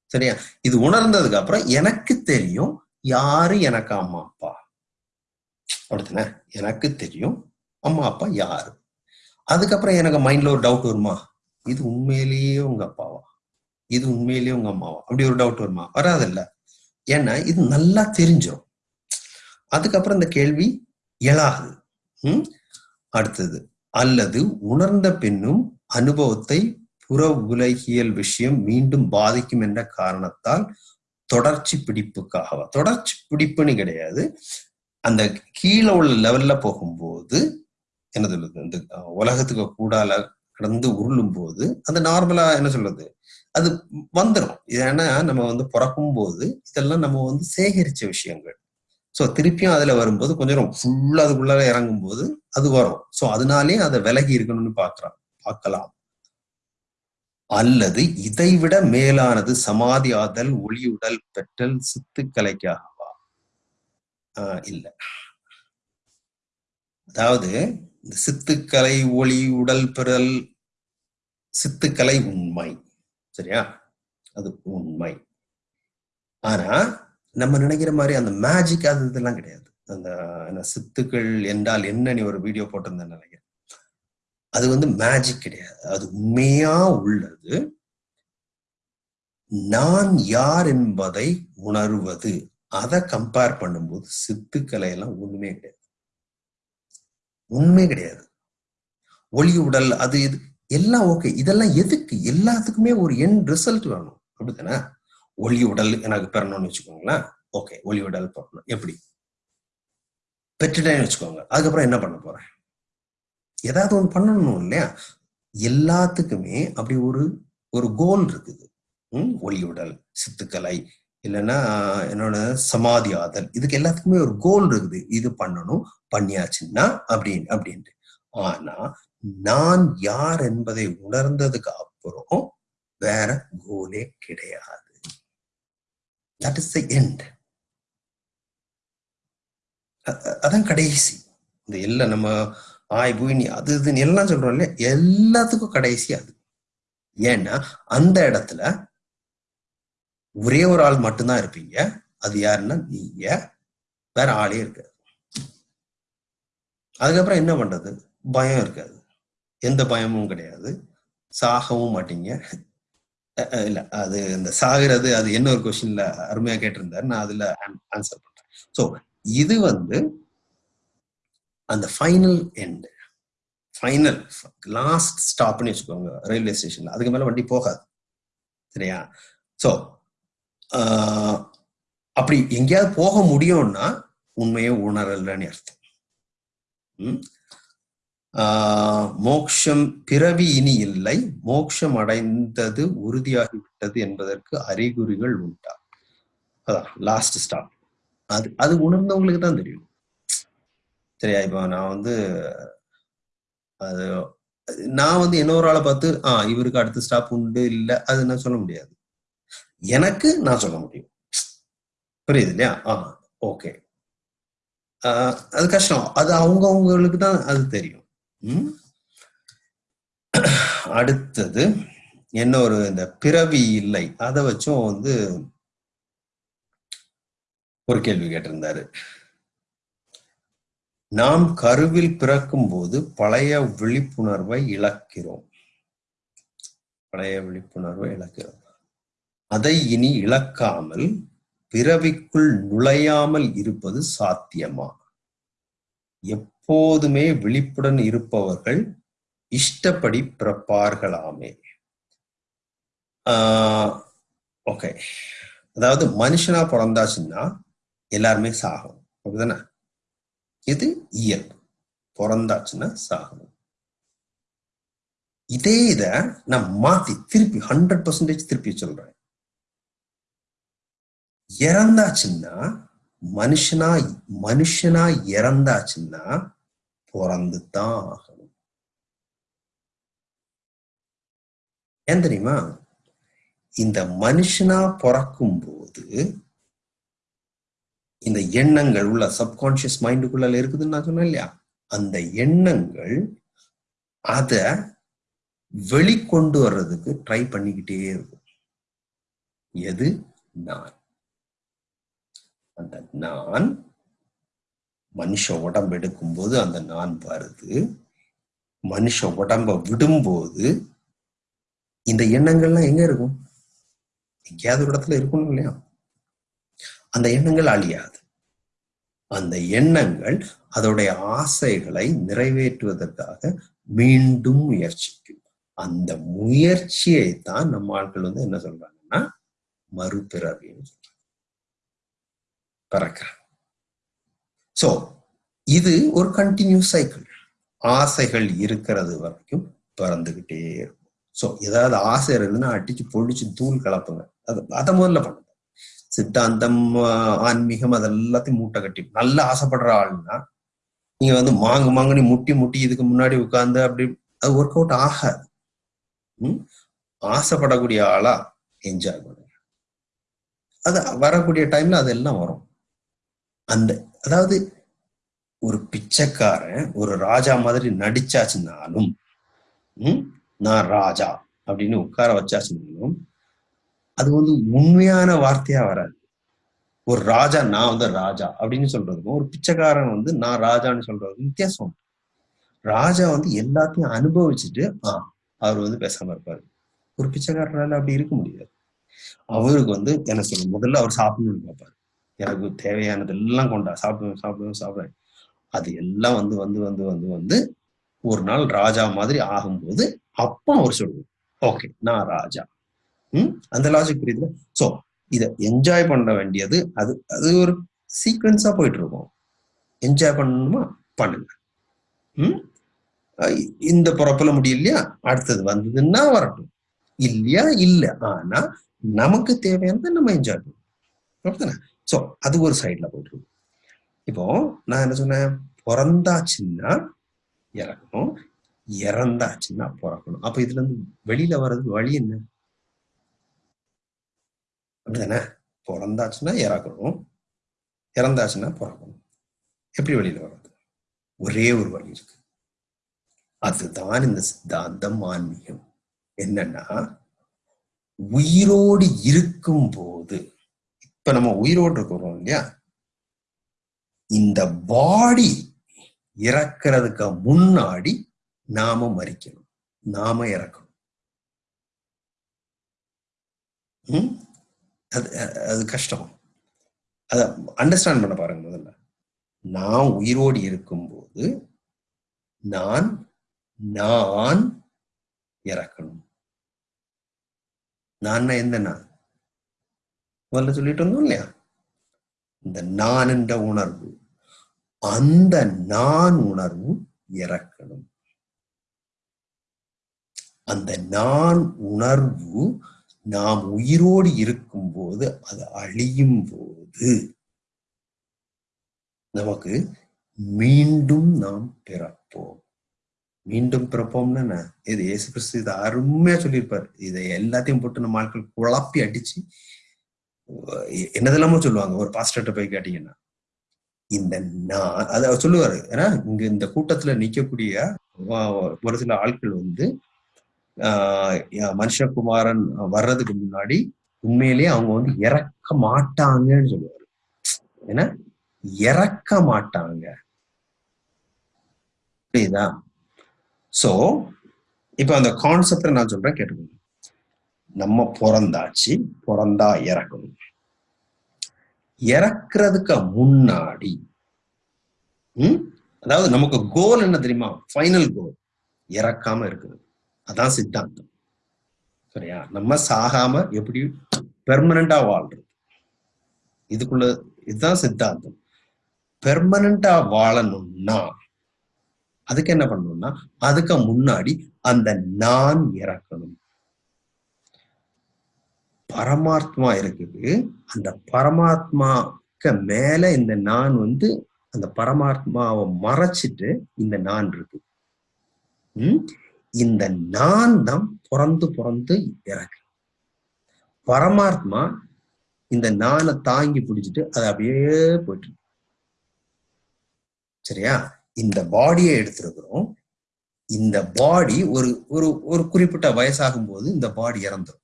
சரியா? இது உணர்ந்ததுக்கு அப்புறம் எனக்கு தெரியும் யாரு எனக்கு அம்மா அப்பா? அப்படித்தானே எனக்கு தெரியும் அம்மா அப்பா யாரு? அதுக்கப்புறம் எனக்கு மைண்ட்ல ஒரு டவுட் வருமா? இது உண்மையிலேயே உங்க அப்பாவா? இது உண்மையிலேயே உங்க அம்மாவா? அப்படி ஒரு டவுட் வருமா? வராதில்ல ஏன்னா இது நல்லா தெரிஞ்சிடும் அதுக்கப்புறம் இந்த கேள்வி எழாது. உம் அடுத்தது அல்லது உணர்ந்த பின்னும் அனுபவத்தை புற உலகியல் விஷயம் மீண்டும் பாதிக்கும் என்ற காரணத்தால் தொடர்ச்சி பிடிப்புக்காகவா? தொடர்ச்சி பிடிப்புன்னு கிடையாது. அந்த கீழே உள்ள லெவல்ல போகும்போது என்ன சொல்றது இந்த உலகத்துக்கு கூடால கடந்து உருளும் போது அது நார்மலா என்ன சொல்றது அது வந்துடும் ஏன்னா நம்ம வந்து பிறக்கும் போது இதெல்லாம் நம்ம வந்து சேகரிச்ச விஷயங்கள். ஸோ திருப்பியும் அதுல வரும்போது கொஞ்சம் ஃபுல்லா அதுக்குள்ள இறங்கும் போது அது வரும். ஸோ அதனாலே அதை விலகி இருக்கணும்னு பாக்குறான் பார்க்கலாம். அல்லது இதைவிட மேலானது சமாதி ஆதல் ஒளியுடல் பெற்றல் சித்துக்கலைக்காகவா? இல்லை ஆஹ் இல்ல. அதாவது இந்த சித்துக்கலை ஒளி உடல் பெறல் சித்துக்கலை உண்மை. சரியா? அது உண்மை. ஆனா நம்ம நினைக்கிற மாதிரி அந்த மேஜிக் அது இதெல்லாம் கிடையாது. அந்த சித்துக்கள் என்றால் என்ன நீ ஒரு வீடியோ போட்டிருந்தேன் நினைக்கிறேன். அது வந்து மேஜிக் கிடையாது. அது உண்மையா உள்ளது. நான் யார் என்பதை உணர்வது. அதை கம்பேர் பண்ணும்போது சித்துக்களை எல்லாம் ஒண்ணுமே கிடையாது. உண்மை கிடையாது. ஒளி உடல் அது இது எல்லாம் ஓகே இதெல்லாம் எதுக்கு? எல்லாத்துக்குமே ஒரு என் ரிசல்ட் வேணும். அப்படித்தானே? ஒளி உடல் எனக்கு பெறணும்னு வச்சுக்கோங்களேன். ஓகே ஒளி உடல் பெறணும். எப்படி? பெற்றுட்டேன்னு வச்சுக்கோங்க. அதுக்கப்புறம் என்ன பண்ண போறேன்? ஏதாவது ஒன்று பண்ணணும் இல்லையா? எல்லாத்துக்குமே அப்படி ஒரு ஒரு கோல் இருக்குது. ம் ஒளி உடல் சித்துக்கலை இல்லைன்னா என்னோட சமாதி ஆதல். இதுக்கு எல்லாத்துக்குமே ஒரு கோல் இருக்குது. இது பண்ணணும் பண்ணியாச்சுன்னா அப்படின்னு அப்படின்ட்டு. ஆனா நான் யார் என்பதை உணர்ந்ததுக்கு அப்புறம் வேற கோலே கிடையாது. That இஸ் த எண்ட் அதான் கடைசி. இந்த எல்லாம் நம்ம ஆய் பூனி அது இதுன்னு எல்லாம் சொல்றோம் இல்லையா? எல்லாத்துக்கும் கடைசி அது. ஏன்னா அந்த இடத்துல ஒரே ஒரு ஆள் மட்டும்தான் இருப்பீங்க. அது யாருன்னா நீங்க. வேற ஆளே இருக்காது. அதுக்கப்புறம் என்ன பண்றது? பயம் இருக்காது. எந்த பயமும் கிடையாது. சாகவும் மாட்டீங்க. இல்ல. அது இந்த சாகிறது அது என்ன ஒரு கொஸ்டின்ல அருமையா கேட்டிருந்தாரு. நான் அதுல ஆன்சர் பண்றேன். ஸோ இது வந்து அந்த ஃபைனல் எண்ட் ஃபைனல் லாஸ்ட் ஸ்டாப்னு வச்சுக்கோங்க ரயில்வே ஸ்டேஷன்ல அதுக்கு மேல வண்டி போகாது. சரியா? ஸோ அப்படி எங்கேயாவது போக முடியும்னா உண்மையை உணரலன்னு அர்த்தம். மோக்ஷம் பிறவி இனி இல்லை. மோக்ஷம் அடைந்தது உறுதியாகிவிட்டது என்பதற்கு அறிகுறிகள் உண்டா? அதான் லாஸ்ட் ஸ்டாப் அது அது உணர்ந்தவங்களுக்கு தான் தெரியும். சரியா இப்போ நான் வந்து அது நான் வந்து இன்னொரு ஆளை பார்த்து ஆ இவருக்கு அடுத்த ஸ்டாப் உண்டு இல்லை அது நான் சொல்ல முடியாது. எனக்கு நான் சொல்ல முடியும். புரியுது இல்லையா? ஆ ஓகே அது கஷ்டம். அது அவங்கவுங்களுக்கு தான் அது தெரியும். அடுத்தது என்ன ஒரு இந்த பிறவி இல்லை. அதை வச்சும் வந்து ஒரு கேள்வி கேட்டிருந்தாரு. நாம் கருவில் பிறக்கும் போது பழைய விழிப்புணர்வை இழக்கிறோம். பழைய விழிப்புணர்வை இழக்கிறோம். அதை இனி இழக்காமல் பிறவிக்குள் நுழையாமல் இருப்பது சாத்தியமா? எப்போதுமே விழிப்புடன் இருப்பவர்கள் இஷ்டப்படி பிறப்பார்களாமே. ஆஹ் ஓகே அதாவது மனுஷனா பிறந்தாச்சுன்னா எல்லாருமே சாகணும். அப்படிதானே? இது இயல்பு பிறந்தாச்சுன்னா சாகணும். இதே இத நான் மாத்தி திருப்பி ஹண்ட்ரட் பர்சன்டேஜ் திருப்பி சொல்றேன். இறந்தாச்சுன்னா மனுஷனா மனுஷனா இறந்தாச்சுன்னா பிறந்து தான் ஆகணும். ஏன் தெரியுமா? இந்த மனுஷனா பிறக்கும் போது இந்த எண்ணங்கள் உள்ள சப்கான்சியஸ் மைண்டுக்குள்ள இருக்குதுன்னு நான் சொன்னேன் இல்லையா? அந்த எண்ணங்கள் அத வெளிக்கொண்டு வர்றதுக்கு ட்ரை பண்ணிக்கிட்டே இருக்கும். எது? நான். அந்த நான் மனுஷ உடம்பு எடுக்கும்போது அந்த நான் வருது. மனுஷ உடம்ப விடும்போது இந்த எண்ணங்கள்லாம் எங்க இருக்கும்? எங்கேயாவது ஒரு இடத்துல இருக்கணும் இல்லையா? அந்த எண்ணங்கள் அழியாது. அந்த எண்ணங்கள் அதோடைய ஆசைகளை நிறைவேற்றுவதற்காக மீண்டும் முயற்சிக்கும். அந்த முயற்சியை தான் நம்ம ஆட்கள் வந்து என்ன சொல்றாங்கன்னா மறுபிறவின்னு சொல்றாங்க. பறக்கிறாங்க. ஸோ இது ஒரு கண்டினியூஸ் சைக்கிள் ஆசைகள் இருக்கிறது வரைக்கும் பிறந்துகிட்டே இருக்கும். ஸோ ஏதாவது ஆசை இருந்ததுன்னா அடிச்சு பொழிச்சு தூள் கலப்புங்க. அது அதை முதல்ல பண்ணுங்க. சித்தாந்தம் ஆன்மீகம் அதெல்லாத்தையும் மூட்டை கட்டி. நல்லா ஆசைப்படுற ஆள்னா நீங்க வந்து மாங்கு மாங்குனி முட்டி முட்டி இதுக்கு முன்னாடி உட்கார்ந்து அப்படி அது ஒர்க் அவுட் ஆகாது. ஆசைப்படக்கூடிய ஆளா என்ஜாய் பண்ணுங்க. அது வரக்கூடிய டைம்ல அதெல்லாம் வரும். அந்த அதாவது ஒரு பிச்சைக்காரன் ஒரு ராஜா மாதிரி நடிச்சாச்சுனாலும் நான் ராஜா அப்படின்னு உட்கார வச்சாச்சுனாலும் அது வந்து உண்மையான வார்த்தையா வராது. ஒரு ராஜா நான் வந்து ராஜா அப்படின்னு சொல்றதுக்கும் ஒரு பிச்சைக்காரன் வந்து நான் ராஜான்னு சொல்றதுக்கும் வித்தியாசம். ராஜா வந்து எல்லாத்தையும் அனுபவிச்சுட்டு ஆ அவர் வந்து பேசாம இருப்பாரு. ஒரு பிச்சைக்காரனால அப்படி இருக்க முடியாது. அவருக்கு வந்து என்ன சொல்ல முதல்ல அவர் சாப்பிடணும்னு பார்ப்பாரு எனக்கு தேவையானது எல்லாம் கொண்டா சாப்பிடுவேன் சாப்பிடுவேன் சாப்பிடுவேன் அது எல்லாம் வந்து வந்து வந்து வந்து வந்து ஒரு நாள் ராஜா மாதிரி ஆகும்போது அப்போ அவர் சொல்லுவோம் ஓகே நான் ராஜா. ம்? அந்த லாஜிக் புரியுதுல? சோ இதை என்ஜாய் பண்ண வேண்டியது அது அது ஒரு சீக்வன்ஸா போயிட்டு இருக்கும் என்ஜாய் பண்ணணுமா? பண்ணுங்க. ம்? இந்த பிறப்புல முடியலையா? அடுத்தது வந்ததுன்னா வரட்டும். இல்லையா? இல்ல. ஆனா நமக்கு தேவையானதை நம்ம என்ஜாய் பண்ணணும். ஸோ அது ஒரு சைடில் போயிட்டுருக்கும் இப்போ நான் என்ன சொன்னேன்? பிறந்தாச்சுன்னா இறக்கணும். இறந்தாச்சுன்னா பிறக்கணும். அப்போ இதுல இருந்து வெளியில வர்றது வழி என்ன? அப்படிதானே? பிறந்தாச்சுன்னா இறக்கணும். இறந்தாச்சுன்னா பிறக்கணும். எப்படி வெளியில வர்றது? ஒரே ஒரு வழி இருக்கு. அதுதான் இந்த சித்தாந்தம் ஆன்மீகம். என்னன்னா உயிரோடு இருக்கும் போது இப்ப நம்ம உயிரோடு இருக்கிறோம் இல்லையா? இந்த பாடி இறக்கிறதுக்கு முன்னாடி நாம மறிக்கணும். நாம இறக்கணும். அது அது கஷ்டம். அத அண்டர்ஸ்டாண்ட் பண்ண பாருங்க முதல்ல. நான் உயிரோடு இருக்கும்போது நான் நான் இறக்கணும். நான் என்ன நான்? முதல்ல சொல்லிட்டு இருந்தோம் இல்லையா? இந்த நான் என்ற உணர்வு அந்த நான் உணர்வு இறக்கணும். அந்த நான் உணர்வு நாம் உயிரோடு இருக்கும் போது அது அழியும் போது நமக்கு மீண்டும் நாம் பிறப்போம். மீண்டும் பிறப்போம்னா என்ன? இது இயேசு கிறிஸ்து இதை அருமையா சொல்லியிருப்பாரு. இதை எல்லாத்தையும் போட்டு நம்ம ஆட்கள் குழப்பி அடிச்சு என்னதெல்லாமோ சொல்லுவாங்க. ஒரு பாஸ்டர்கிட்ட போய் கேட்டீங்கன்னா. இந்த நான் அத சொல்லுவாரு. ஏன்னா இங்க இந்த கூட்டத்துல நிக்கக்கூடிய ஒரு சில ஆட்கள் வந்து ஆஹ் மனுஷகுமாரன் வர்றதுக்கு முன்னாடி உண்மையிலேயே அவங்க வந்து இறக்க மாட்டாங்கன்னு சொல்லுவாரு. ஏன்னா இறக்க மாட்டாங்க. புரியுதா? சோ இப்ப அந்த கான்செப்ட நான் சொல்றேன் கேட்டுக்கோங்க. நம்ம பிறந்தாச்சு பிறந்தா இறக்கணும். இறக்குறதுக்கு முன்னாடி உம் அதாவது நமக்கு கோல் என்ன தெரியுமா? ஃபைனல் கோல் இறக்காம இருக்குது அதான் சித்தாந்தம். சரியா? நம்ம சாகாம எப்படி பெர்மனண்டா வாழ்றது? இதுக்குள்ள இதுதான் சித்தாந்தம். பெர்மனண்டா வாழணும்னா அதுக்கு என்ன பண்ணணும்னா அதுக்கு முன்னாடி அந்த நான் இறக்கணும். பரமாத்மா இருக்குது. அந்த பரமாத்மாக்கு மேல இந்த நான் வந்து அந்த பரமாத்மாவை மறைச்சிட்டு இந்த நான் இருக்கு. உம் இந்த நான் தான் பிறந்து பிறந்து இறக்கு. பரமாத்மா இந்த நானை தாங்கி பிடிச்சிட்டு அது அப்படியே போயிட்டு சரியா? இந்த பாடியை எடுத்திருக்கிறோம். இந்த பாடி ஒரு ஒரு ஒரு குறிப்பிட்ட வயசாகும் போது இந்த பாடி இறந்துரும்.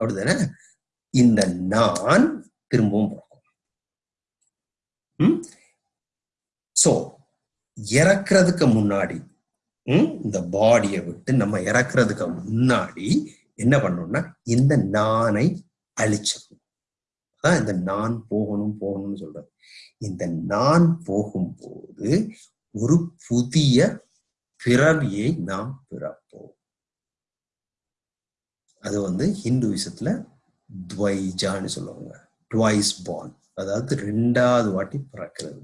அப்படிதானே இந்த நான் திரும்பவும் பிறக்கும். சோ இறக்குறதுக்கு முன்னாடி இந்த பாடியை விட்டு நம்ம இறக்குறதுக்கு முன்னாடி என்ன பண்ணணும்னா இந்த நானை அழிச்சிடணும். அதான் இந்த நான் போகணும் போகணும்னு சொல்றது. இந்த நான் போகும்போது ஒரு புதிய பிறவியை நாம் பிறப்போம். அது வந்து ஹிந்துவிசத்துல துவைஜான்னு சொல்லுவாங்க. டுவைஸ் பார்ன் அதாவது ரெண்டாவது வாட்டி பிறக்கிறது.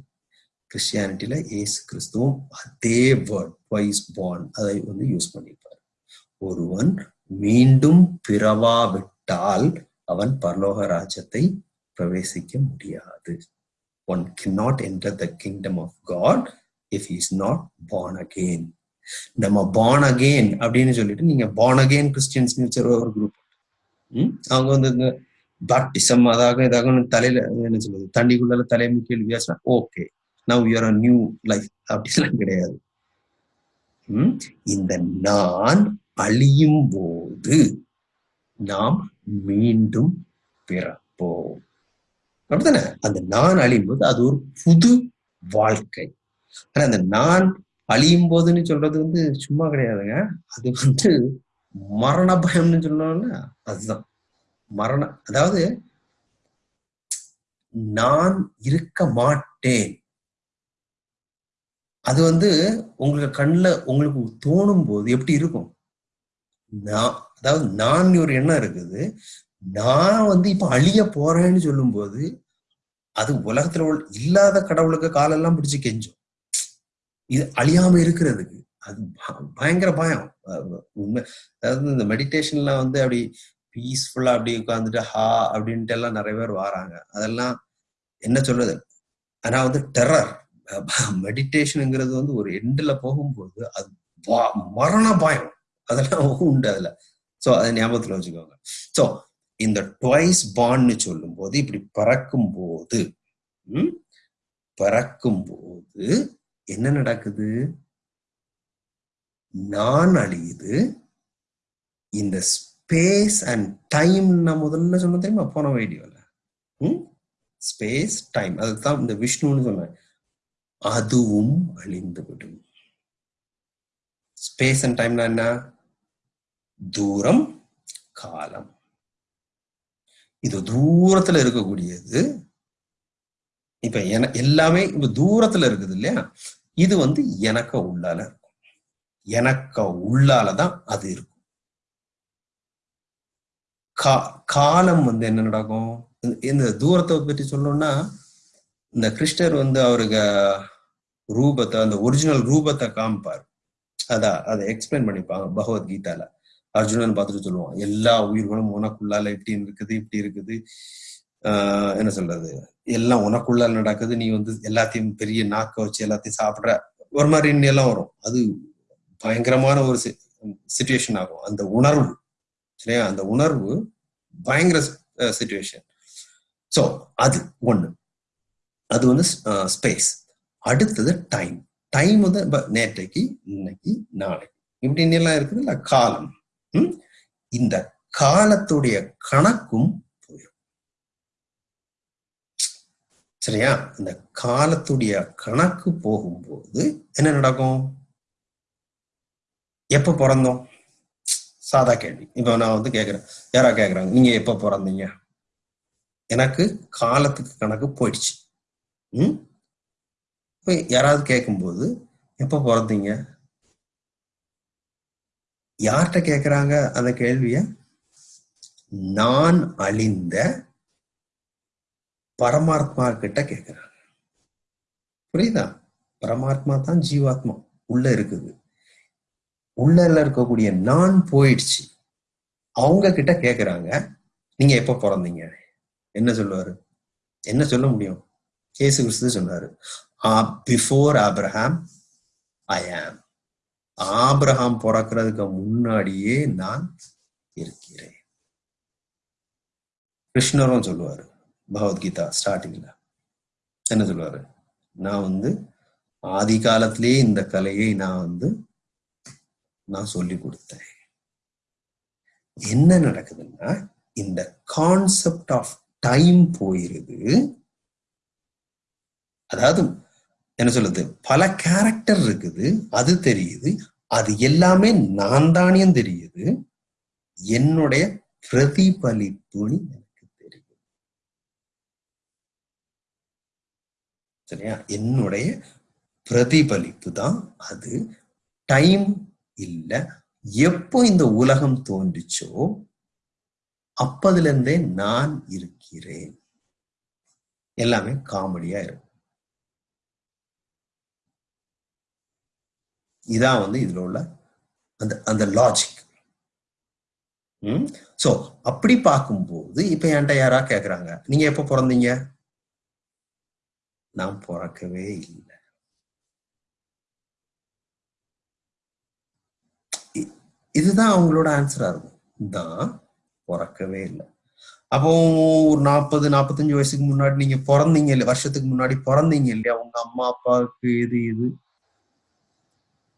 கிறிஸ்டியானிட்டியில ஏசு கிறிஸ்துவும் அதே வேர்ட் டுவைஸ் பார்ன் அதை வந்து யூஸ் பண்ணிப்பார் ஒருவன் மீண்டும் பிறவாவிட்டால் அவன் பரலோக ராஜ்யத்தை பிரவேசிக்க முடியாது. One can not enter the kingdom of God if is not born again நம்ம born அகெயின் அப்படின்னு சொல்லிட்டு நீங்க born அகெயின் கிறிஸ்டியன்ஸ் ஒரு குரூப் அவங்க வந்து இந்த பாப்டிசம் அதாக இதாக தலையில என்ன சொல்றது தண்ணிக்குள்ள தலையை முக்கிய வித்தியாசம் okay now you are a new life அப்படிலாம் கிடையாது. இந்த நான் அழியும் போது நாம் மீண்டும் பிறப்போம். அப்படித்தானே? அந்த நான் அழியும் போது அது ஒரு புது வாழ்க்கை. ஆனா அந்த நான் அழியும் போதுன்னு சொல்றது வந்து சும்மா கிடையாதுங்க. அது வந்து மரண பயம்னு சொல்லணும்ல அதுதான். மரண அதாவது நான் இருக்க மாட்டேன். அது வந்து உங்களுக்கு கண்ணுல உங்களுக்கு தோணும் போது எப்படி இருக்கும்? நான் அதாவது நான் ஒரு எண்ணம் இருக்குது. நான் வந்து இப்ப அழிய போறேன்னு சொல்லும்போது அது உலகத்துல உள்ள இல்லாத கடவுளுக்கு காலெல்லாம் பிடிச்சு கெஞ்சும். இது அழியாம இருக்கிறதுக்கு. அது பயங்கர பயம். உண்மை. அதாவது இந்த மெடிடேஷன்லாம் வந்து அப்படி பீஸ்ஃபுல்லா அப்படி உட்காந்துட்டு ஹா அப்படின்ட்டு எல்லாம் நிறைய பேர் வராங்க. அதெல்லாம் என்ன சொல்றது? ஆனா வந்து டெரர் மெடிடேஷனுங்கிறது வந்து ஒரு எண்டுல போகும்போது அது வா- மரண பயம். அதெல்லாம் <laughs> உண்டு அதுல. ஸோ அதை ஞாபகத்துல வச்சுக்கோங்க. ஸோ இந்த ட்வைஸ் பான்னு சொல்லும் போது இப்படி பறக்கும் போது பறக்கும் போது என்ன நடக்குது? நான் அழியுது இந்த ஸ்பேஸ் அண்ட் டைம் நான் முதல்ல சொன்ன தெரியுமா? போன வீடியோல. ஸ்பேஸ் டைம் அதுதான் இந்த விஷ்ணுன்னு சொன்னேன். அதுவும் அழிந்து விடும். ஸ்பேஸ் அண்ட் டைம்னா என்ன? தூரம் காலம். இது தூரத்துல இருக்கக்கூடியது. இப்ப என எல்லாமே இப்ப தூரத்துல இருக்குது இல்லையா? இது வந்து எனக்கு உள்ளால இருக்கும் எனக்கு உள்ளாலதான் அது இருக்கும். கா காலம் வந்து என்ன நடக்கும்? இந்த- தூரத்தை பற்றி சொல்லணும்னா இந்த கிருஷ்ணர் வந்து அவருக்கு ரூபத்தை அந்த ஒரிஜினல் ரூபத்தை காமிப்பார். அதான் அதை எக்ஸ்பிளைன் பண்ணிப்பாங்க பகவத்கீதால அர்ஜுனன் பார்த்துட்டு சொல்லுவான் எல்லா உயிர்களும் உனக்குள்ளால இப்படி இருக்குது இப்படி இருக்குது. ஆஹ் என்ன சொல்றது? எல்லாம் உனக்குள்ளால நடக்குது நீ வந்து எல்லாத்தையும் பெரிய நாக்க வச்சு எல்லாத்தையும் சாப்பிடுற. ஒரு மாதிரி எல்லாம் வரும். அது பயங்கரமான ஒரு சுச்சுவேஷன் ஆகும். அந்த உணர்வு சரியா அந்த உணர்வு பயங்கர சுச்சுவேஷன் ஸோ அது ஒண்ணு. அது வந்து ஸ்பேஸ் அடுத்தது டைம் டைம் வந்து நேற்றைக்கு இன்னைக்கு நாளைக்கு. இப்படின்னு எல்லாம் இருக்குது இல்ல? காலம். இந்த காலத்துடைய கணக்கும் போயிடும் சரியா? இந்த காலத்துடைய கணக்கு போகும்போது என்ன நடக்கும்? எப்ப பிறந்தோம்? சாதா கேள்வி. இப்ப நான் வந்து கேக்குறேன். யாரா கேக்குறாங்க? நீங்க எப்ப பிறந்தீங்க? எனக்கு காலத்துக்கு கணக்கு போயிடுச்சு. ம்? இப்ப யாராவது கேட்கும்போது எப்ப பிறந்தீங்க? யார்கிட்ட கேக்குறாங்க அந்த கேள்விய? நான் அழிந்த பரமாத்மா கிட்ட கேக்குறாங்க. புரியுதா? பரமாத்மா தான் ஜீவாத்மா. உள்ள இருக்குது. உள்ள இருக்கக்கூடிய நான் போயிடுச்சு அவங்க கிட்ட கேக்குறாங்க நீங்க எப்ப பிறந்தீங்க? என்ன சொல்லுவாரு? என்ன சொல்ல முடியும்? கேசு கிறிஸ்து சொன்னாரு பிஃபோர் ஆப்ரஹாம் ஐ ஆம் ஆப்ரஹாம் பிறக்கிறதுக்கு முன்னாடியே நான் இருக்கிறேன். கிருஷ்ணரும் சொல்லுவாரு பகவத்கீதா ஸ்டார்டிங்ல என்ன சொல்லுவாரு? நான் வந்து ஆதி காலத்திலேயே இந்த கலையை நான் வந்து நான் சொல்லி கொடுத்தேன். என்ன நடக்குதுன்னா இந்த கான்செப்ட் ஆஃப் டைம் போயிருது. அதாவது என்ன சொல்லுது பல கேரக்டர் இருக்குது அது தெரியுது அது எல்லாமே நான் தானியம் தெரியுது. என்னுடைய பிரதிபலிப்புன்னு எனக்கு தெரியும் சரியா? என்னுடைய பிரதிபலிப்பு தான் அது. டைம் இல்ல. எப்போ இந்த உலகம் தோன்றுச்சோ அப்பதிலிருந்தே நான் இருக்கிறேன். எல்லாமே காமெடியா இருக்கும். இதான் வந்து இதுல உள்ள அந்த அந்த லாஜிக் ம்? சோ அப்படி பார்க்கும்போது இப்ப என்கிட்ட யாரா கேக்குறாங்க? நீங்க எப்ப பிறந்தீங்க? நான் பிறக்கவே இல்லை. இதுதான் அவங்களோட ஆன்சரா இருக்கும். தான் பிறக்கவே இல்லை. அப்போ ஒரு நாற்பது நாற்பத்தஞ்சு வயசுக்கு முன்னாடி நீங்க பிறந்தீங்க இல்ல வருஷத்துக்கு முன்னாடி பிறந்தீங்க இல்லையா? உங்க அம்மா அப்பாவுக்கு எது இது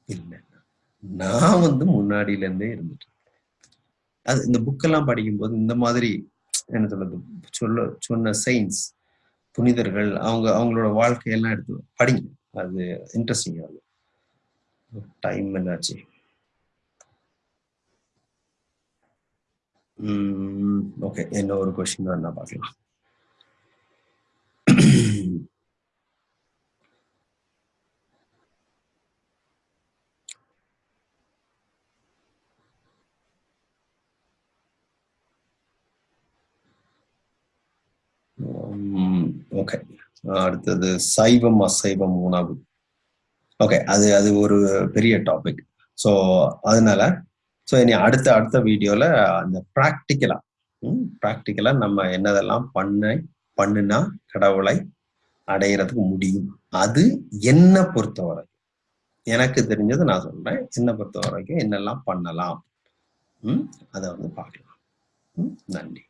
இல்லை. நான் வந்து முன்னாடியில இருந்தே இருந்துட்டு அது இந்த புக்கெல்லாம் படிக்கும்போது இந்த மாதிரி என்ன சொல்றது? சொல்ல சொன்ன சயின்ஸ் புனிதர்கள் அவங்க அவங்களோட வாழ்க்கையெல்லாம் எடுத்து படிங்க. அது இன்ட்ரெஸ்டிங் ஆகும் டைம் என்னாச்சு? ஓகே என்ன ஒரு கொஸ்டின் வேணா பார்க்கலாம் ஓகே அடுத்தது சைவம் அசைவம் உணவு. ஓகே அது அது ஒரு பெரிய டாபிக் ஸோ அதனால ஸோ இனி அடுத்த அடுத்த வீடியோவில் அந்த ப்ராக்டிக்கலாக ப்ராக்டிக்கலாக நம்ம என்னதெல்லாம் பண்ண பண்ணுனா கடவுளை அடையிறதுக்கு முடியும். அது என்ன பொறுத்த வரைக்கும் எனக்கு தெரிஞ்சதை நான் சொல்கிறேன் என்னை பொறுத்த வரைக்கும் என்னெல்லாம் பண்ணலாம்? ம் அதை வந்து பார்க்கலாம். ம் நன்றி.